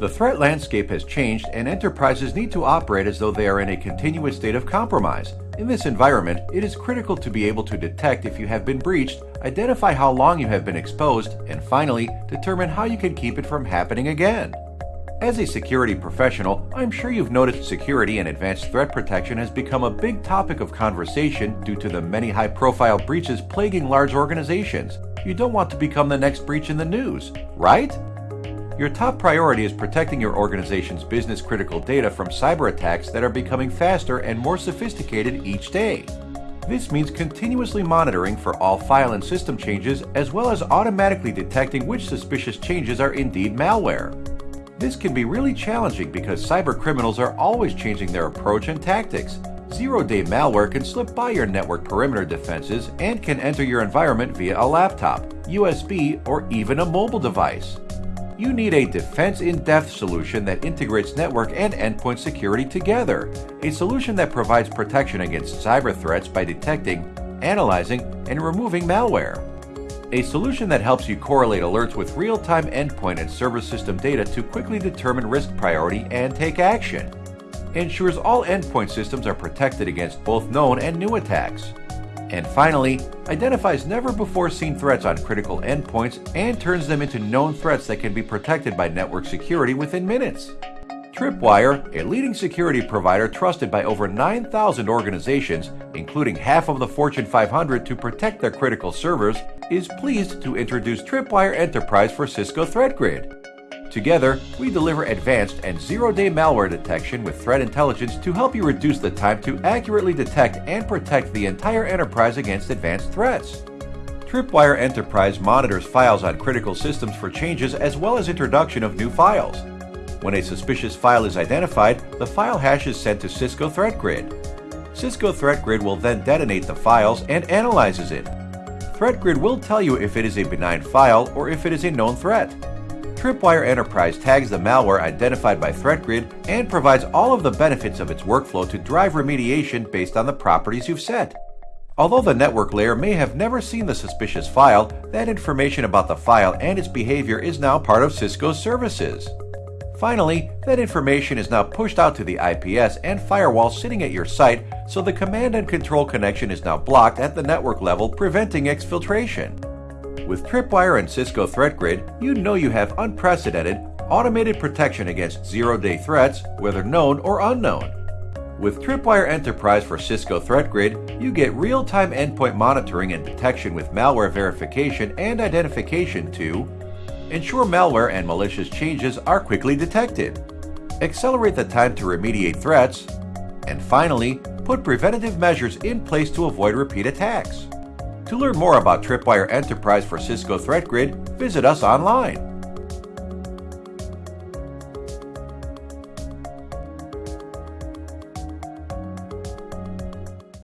The threat landscape has changed and enterprises need to operate as though they are in a continuous state of compromise. In this environment, it is critical to be able to detect if you have been breached, identify how long you have been exposed, and finally, determine how you can keep it from happening again. As a security professional, I'm sure you've noticed security and advanced threat protection has become a big topic of conversation due to the many high profile breaches plaguing large organizations. You don't want to become the next breach in the news, right? Your top priority is protecting your organization's business critical data from cyber attacks that are becoming faster and more sophisticated each day. This means continuously monitoring for all file and system changes as well as automatically detecting which suspicious changes are indeed malware. This can be really challenging because cyber criminals are always changing their approach and tactics. Zero-day malware can slip by your network perimeter defenses and can enter your environment via a laptop, USB, or even a mobile device you need a defense in depth solution that integrates network and endpoint security together. A solution that provides protection against cyber threats by detecting, analyzing, and removing malware. A solution that helps you correlate alerts with real time endpoint and server system data to quickly determine risk priority and take action. Ensures all endpoint systems are protected against both known and new attacks and finally, identifies never before seen threats on critical endpoints and turns them into known threats that can be protected by network security within minutes. Tripwire, a leading security provider trusted by over 9,000 organizations, including half of the Fortune 500 to protect their critical servers, is pleased to introduce Tripwire Enterprise for Cisco Threat Grid. Together, we deliver advanced and zero-day malware detection with threat intelligence to help you reduce the time to accurately detect and protect the entire enterprise against advanced threats. Tripwire Enterprise monitors files on critical systems for changes as well as introduction of new files. When a suspicious file is identified, the file hash is sent to Cisco Threat Grid. Cisco Threat Grid will then detonate the files and analyzes it. Threat Grid will tell you if it is a benign file or if it is a known threat. Tripwire Enterprise tags the malware identified by ThreatGrid and provides all of the benefits of its workflow to drive remediation based on the properties you've set. Although the network layer may have never seen the suspicious file, that information about the file and its behavior is now part of Cisco's services. Finally, that information is now pushed out to the IPS and firewall sitting at your site, so the command and control connection is now blocked at the network level, preventing exfiltration. With Tripwire and Cisco Threat Grid, you know you have unprecedented, automated protection against zero-day threats, whether known or unknown. With Tripwire Enterprise for Cisco Threat Grid, you get real-time endpoint monitoring and detection with malware verification and identification to ensure malware and malicious changes are quickly detected, accelerate the time to remediate threats, and finally, put preventative measures in place to avoid repeat attacks. To learn more about Tripwire Enterprise for Cisco Threat Grid, visit us online.